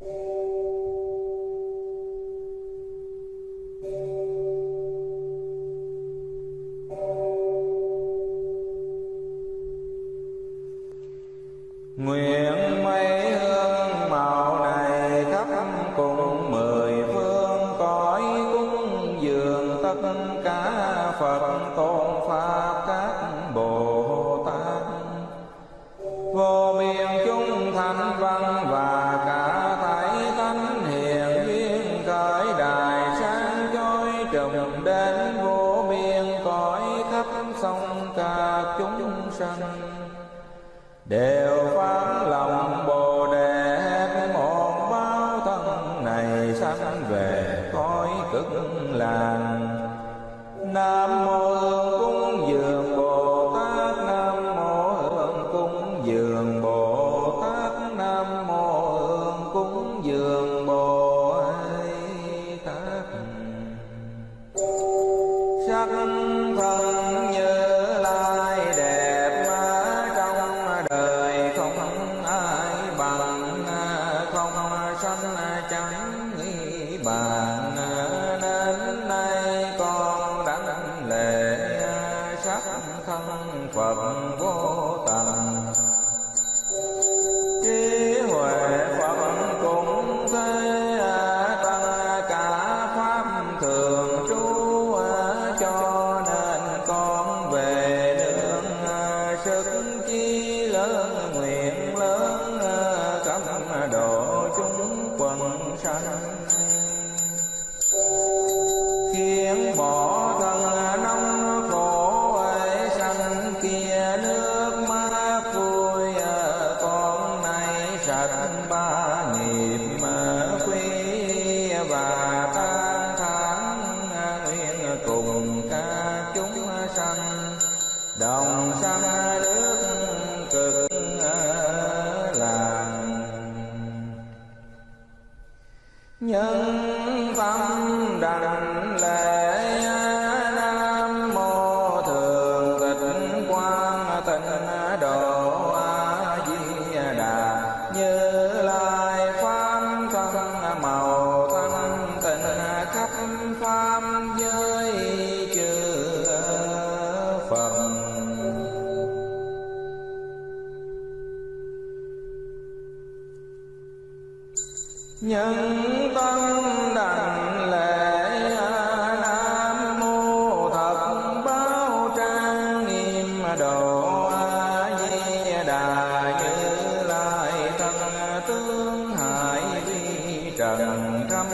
Nguyện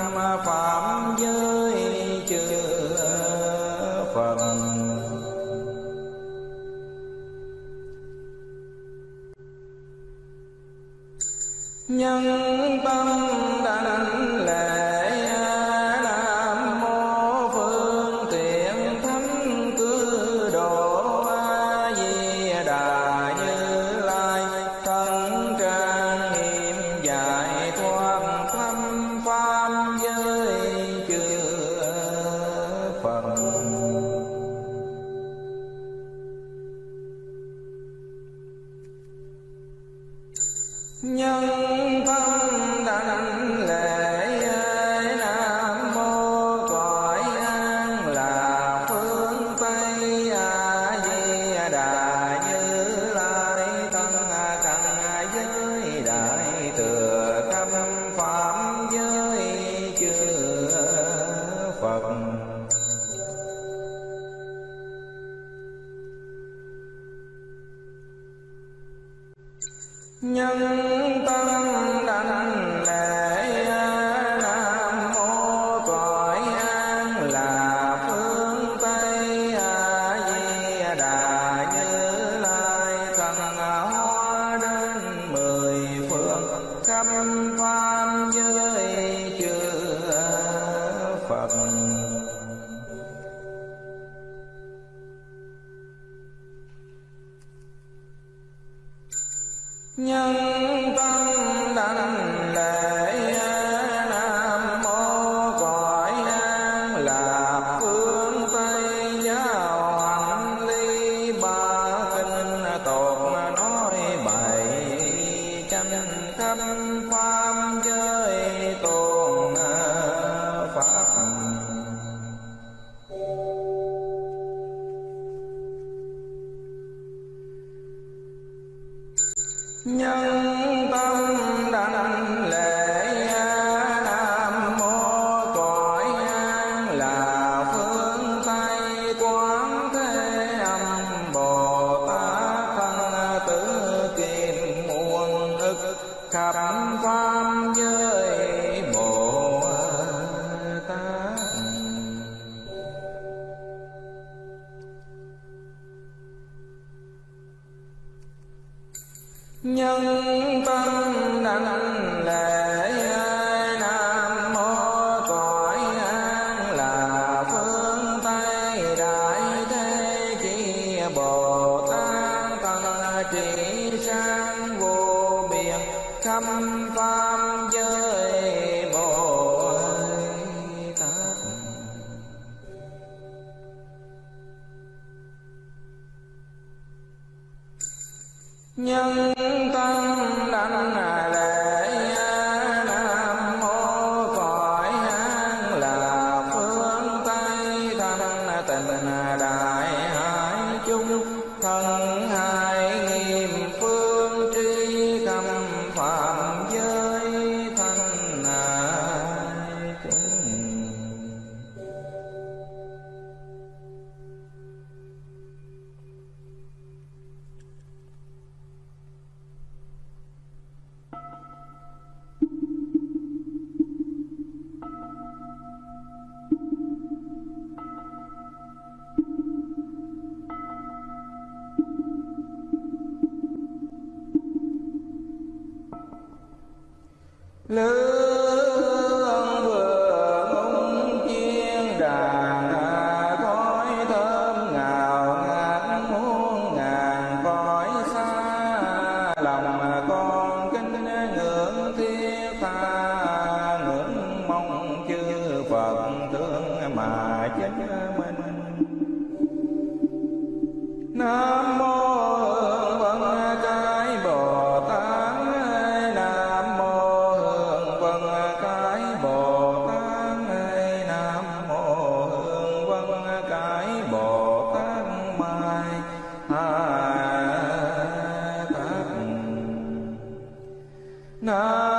trần khâm phạm giới nhân nhân tâm đảnh là No.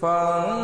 Phật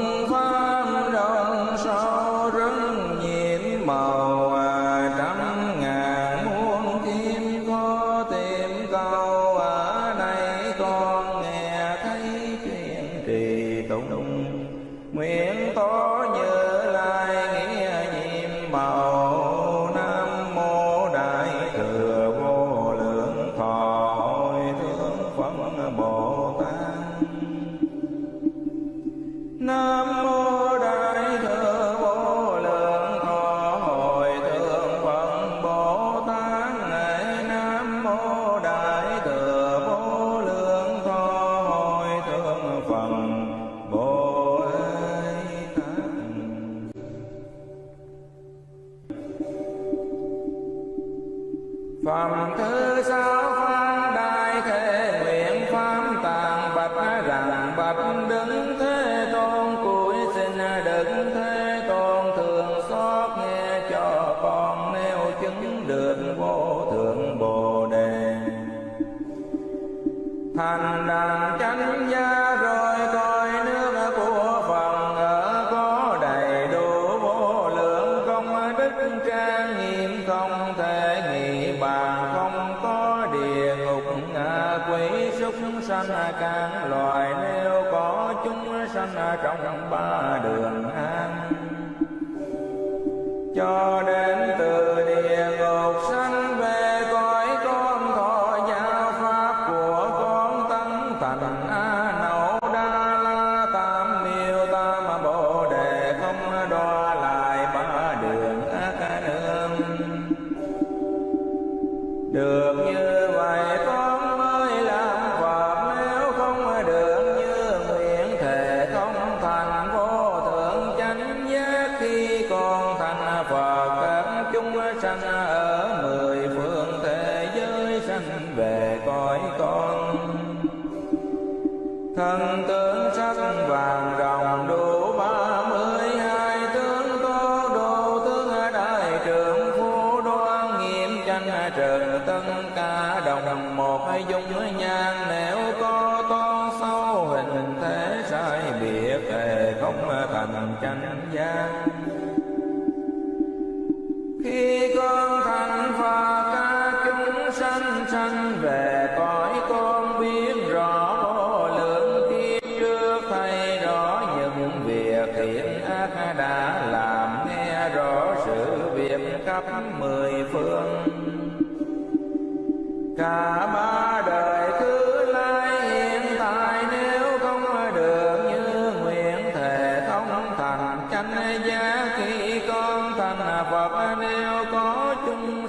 chúng sanh càng loài nếu có chúng sanh trong ba đường an cho đến từ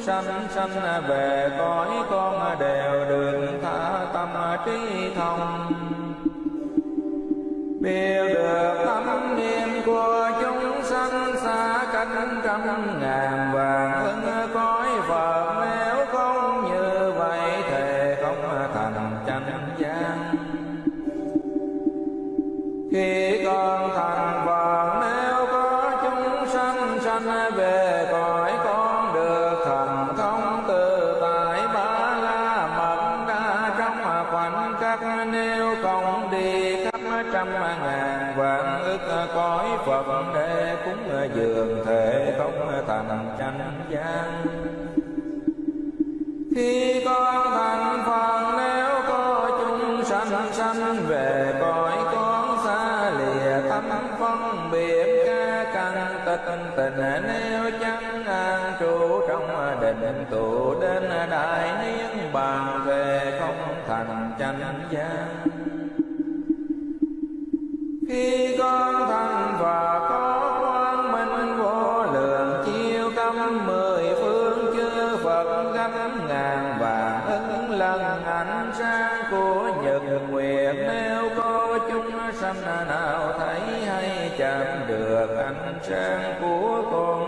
sanh sanh về cõi con đều được tha tâm trí thông. Biết được tâm niệm của chúng sanh xa cánh trăm ngàn vàng tụ đến đại niên bàn về không thành chánh gian khi con thành và có quan minh vô lượng, chiêu tâm mười phương chư phật gấp ngàn vàng ứng lần ảnh sáng của nhật nguyệt. Nếu có chúng sanh nào thấy hay chạm được ảnh sáng của con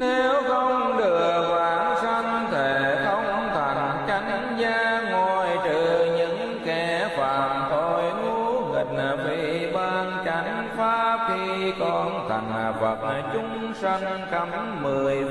nếu không được vãng sanh thể không thành chánh gia ngồi trừ những kẻ phạm thôi. Ngu nghịch vì ban chánh pháp khi con thành phật, chúng sanh cấm mười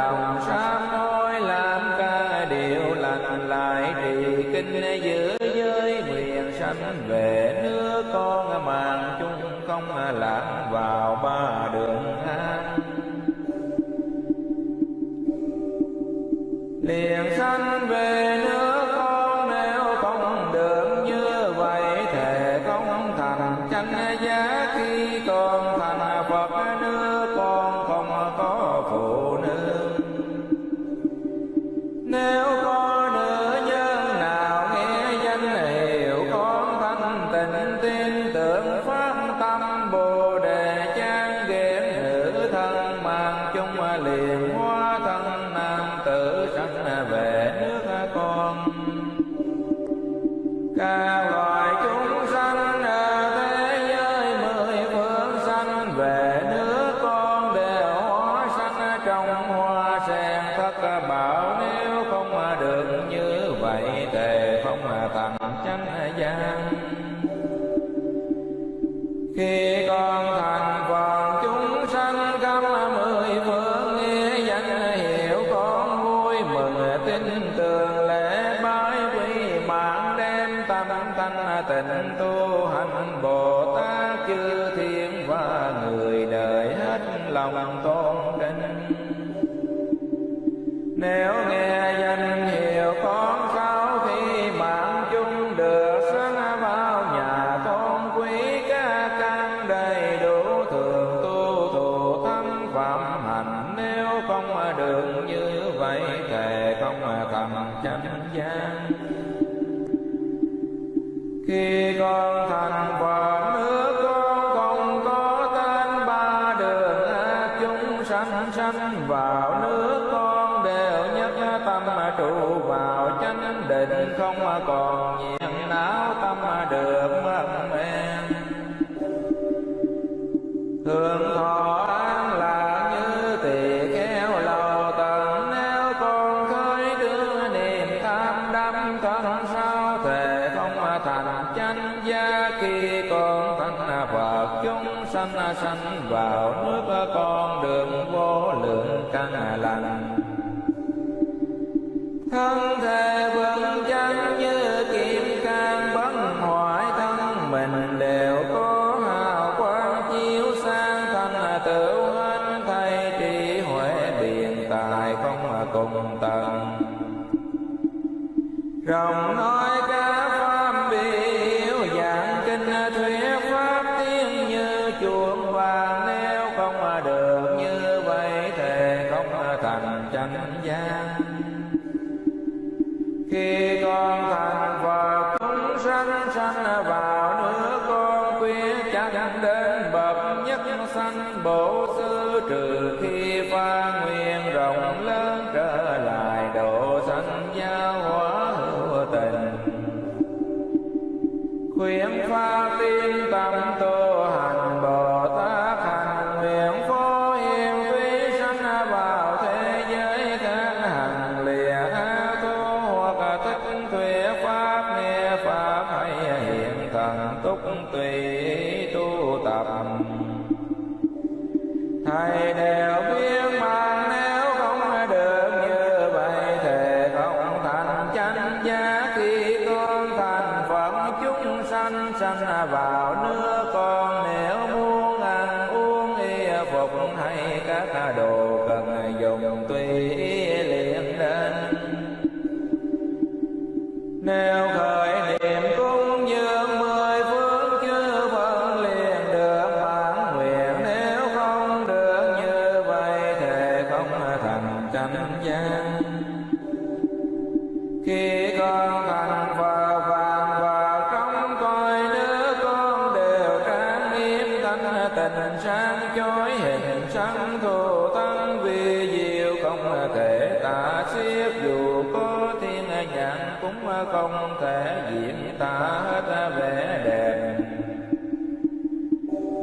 lòng sám hối làm ca điều lành lại thì kinh giữ giới nguyện sanh về. sanh vào nước con quyết chẳng đến bậc nhất sanh bổ sư trừ khi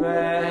Yeah.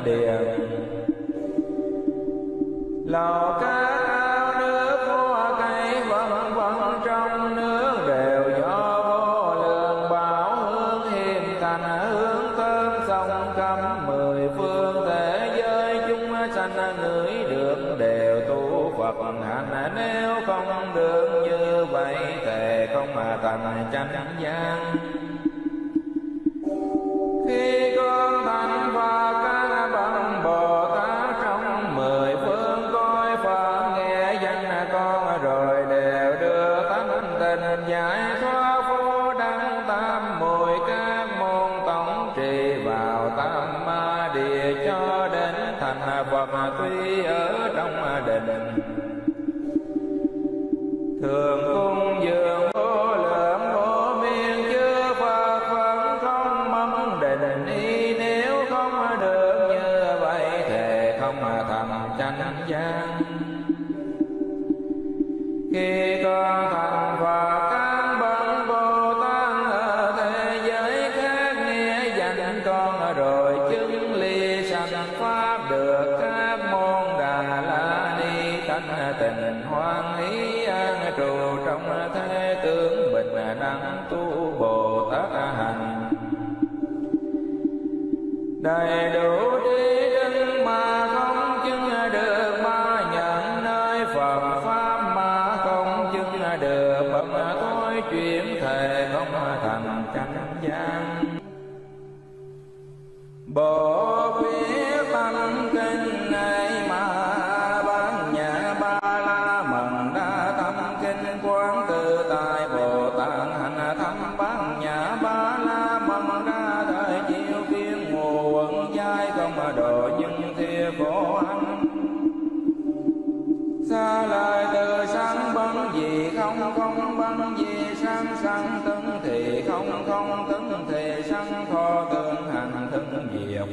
điện lò cá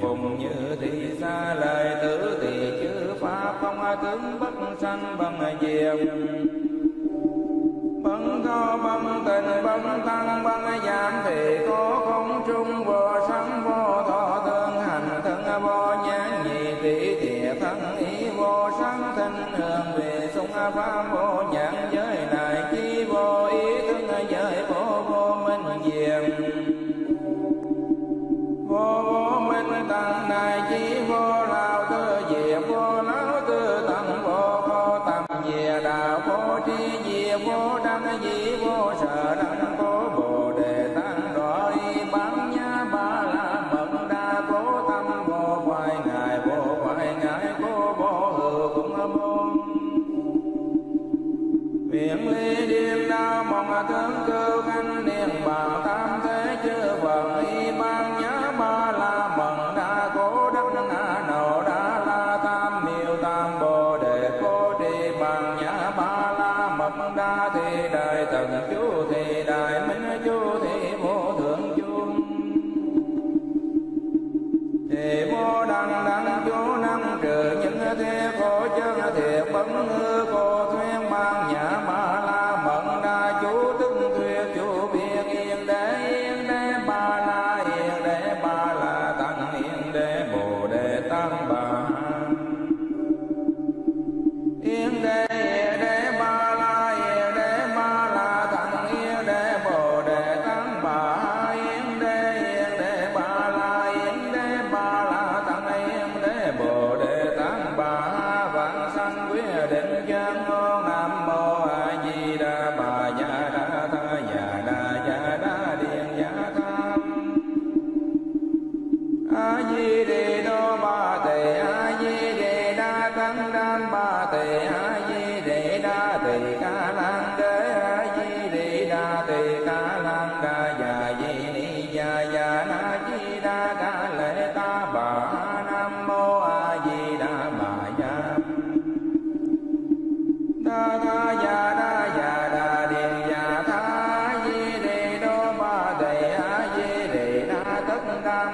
phùng như thị xa lời tử thì chư pháp không tướng bất sanh bằng diệm bằng cao bằng tình bằng tăng bằng giảm thì có i'ma cơ khăn đêm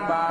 Bye.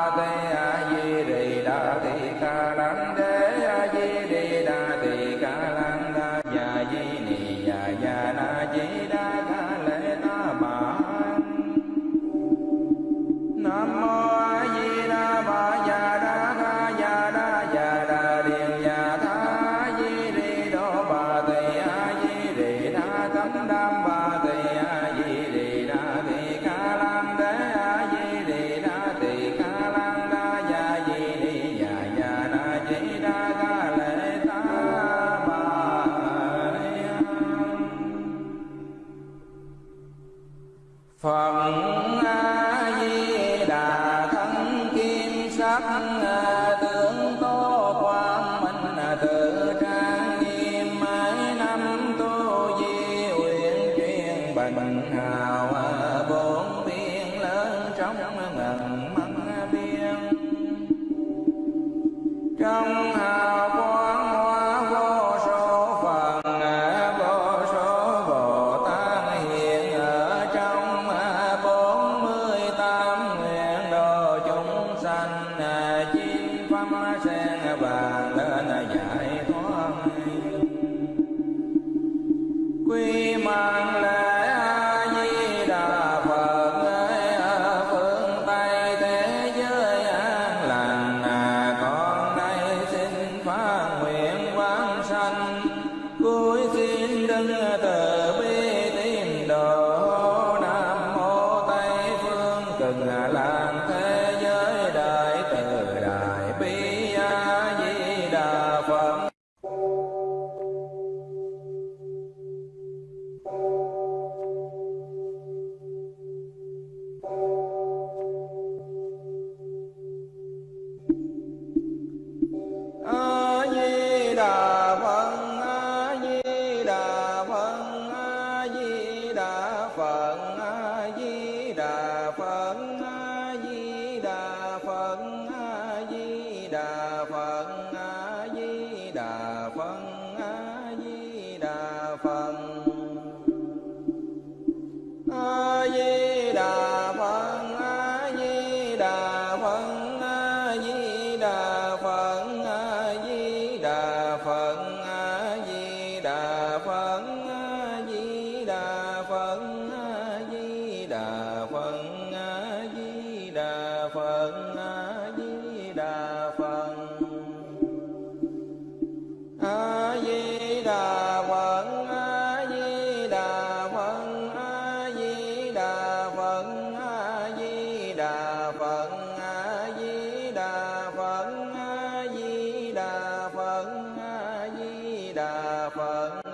phật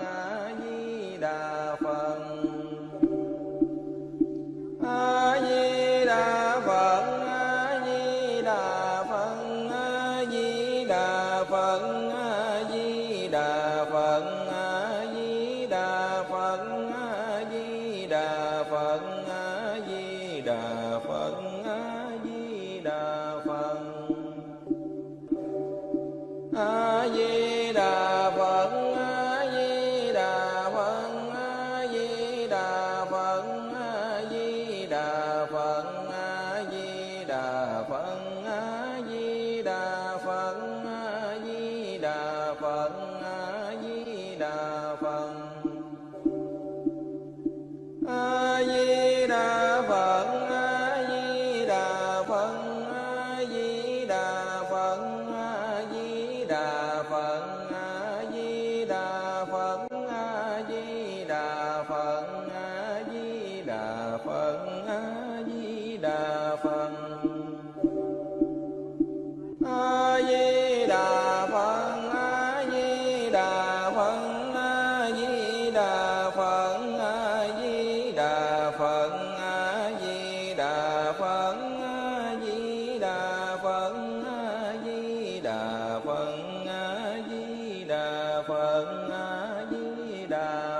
합니다.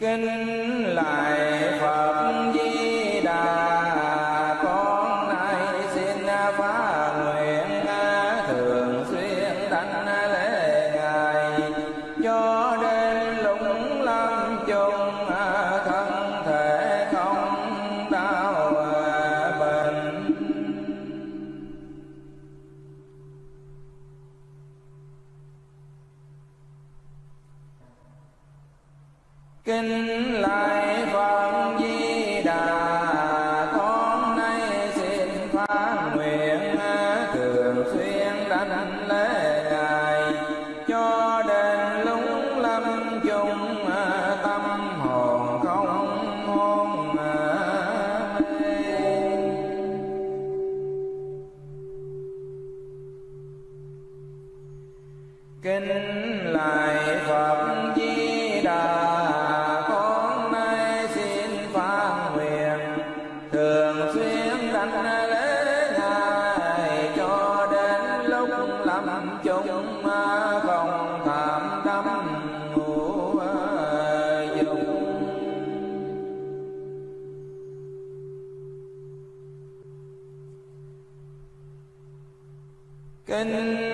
Kinh kinh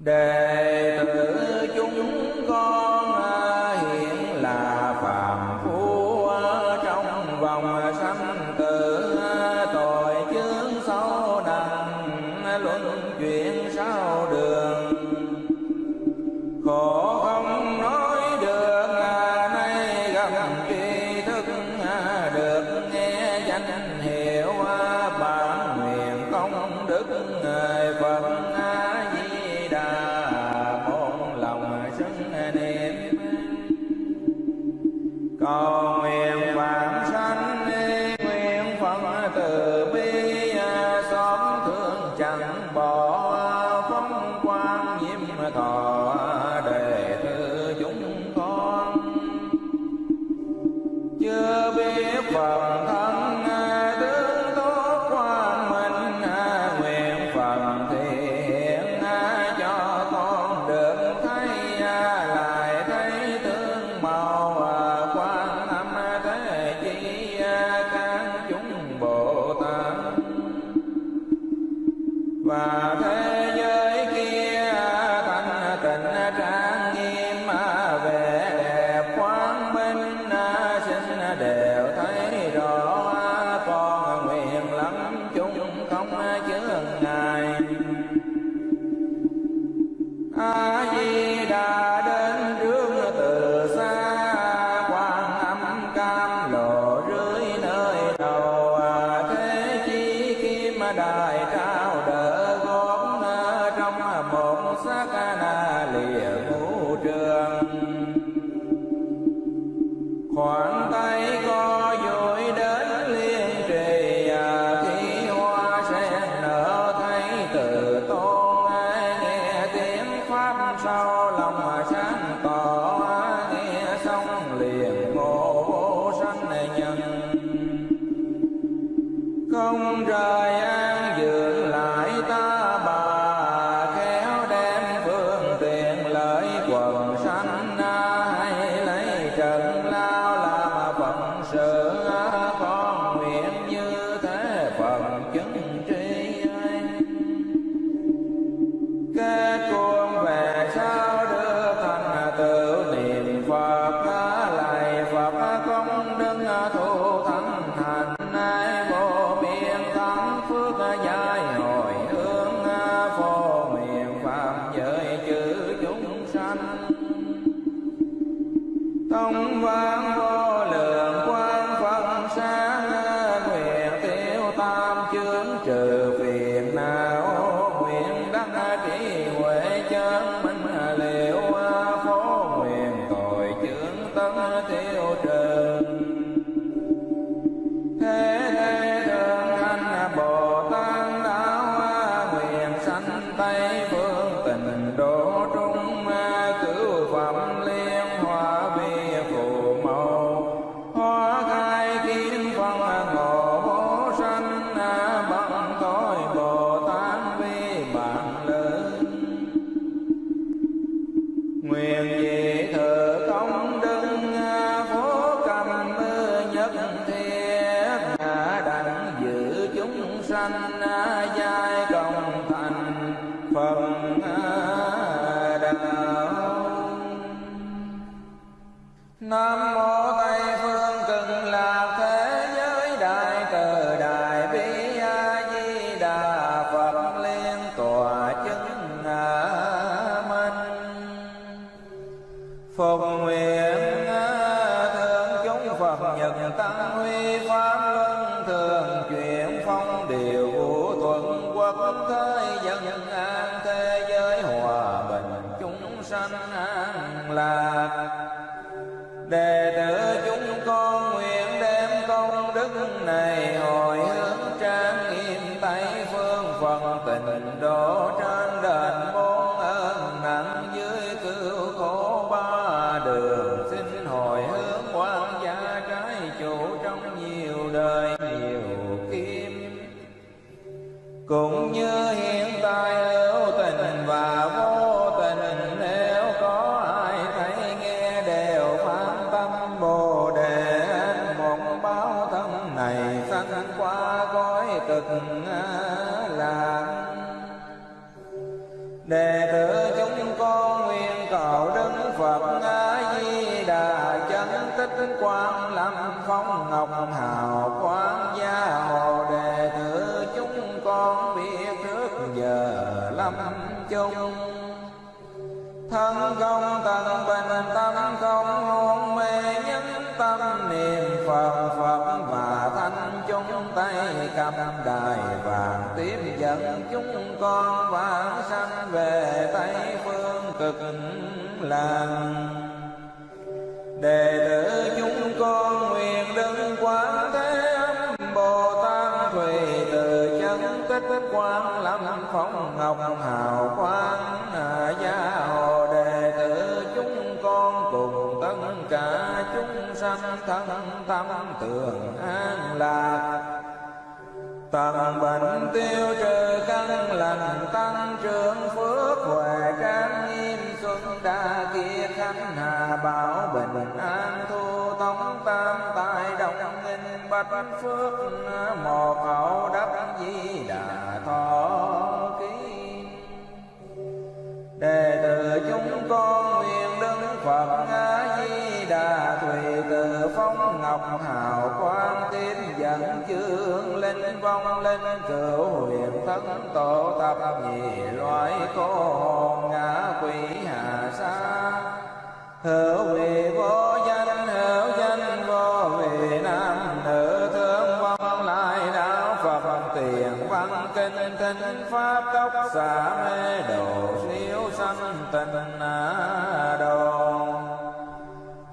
để. I cũng như chung. Thân không tận bình tâm không hôn mê nhân tâm, niệm phật pháp và thanh chung tay cầm đài vàng tiếp dẫn chúng con vãng sanh về tây phương cực làng ngọc hào quang à, gia hồ đề tử chúng con cùng tất cả chúng sanh thân tâm tường an lạc. Tận bệnh tiêu trừ căn lành, tăng trưởng phước huệ trang nghiêm xuân đa kia khánh hà bảo bình an thu tống tam bách phước một hậu đắc di đà thọ ký. Đệ tử chúng con nguyện đứng phật a di đà thùy từ phong ngọc hào quang tín dẫn chương lên vong lên cửu huyền thất tổ tập nhị loại cô ngã quỷ hà sa. Hữu vị vô tinh pháp tóc xả mê độ siêu sanh tình á đồ.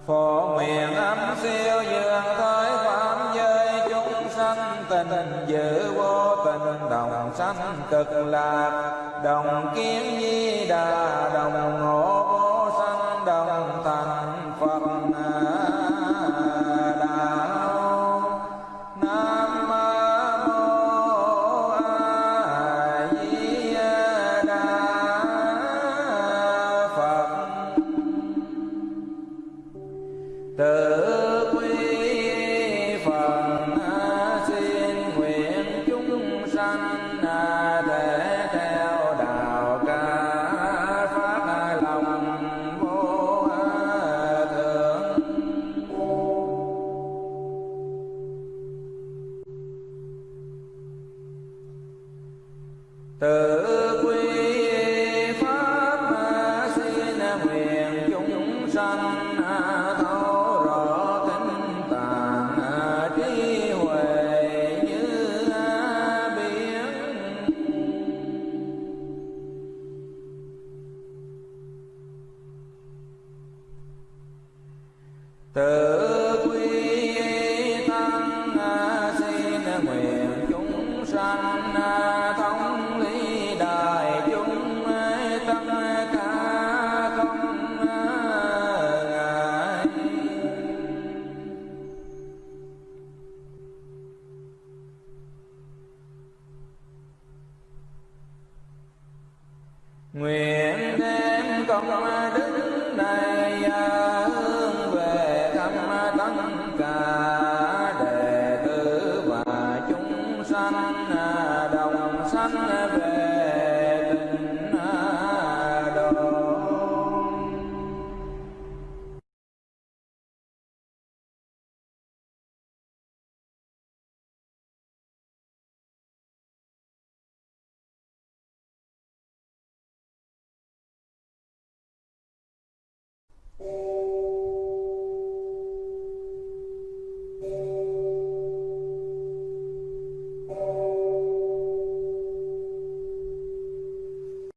Phổ nguyện âm siêu dương tới phạm giới chúng sanh tình giữ vô tình đồng sanh cực lạc. Đồng kiến di đà đồng ngộ Tự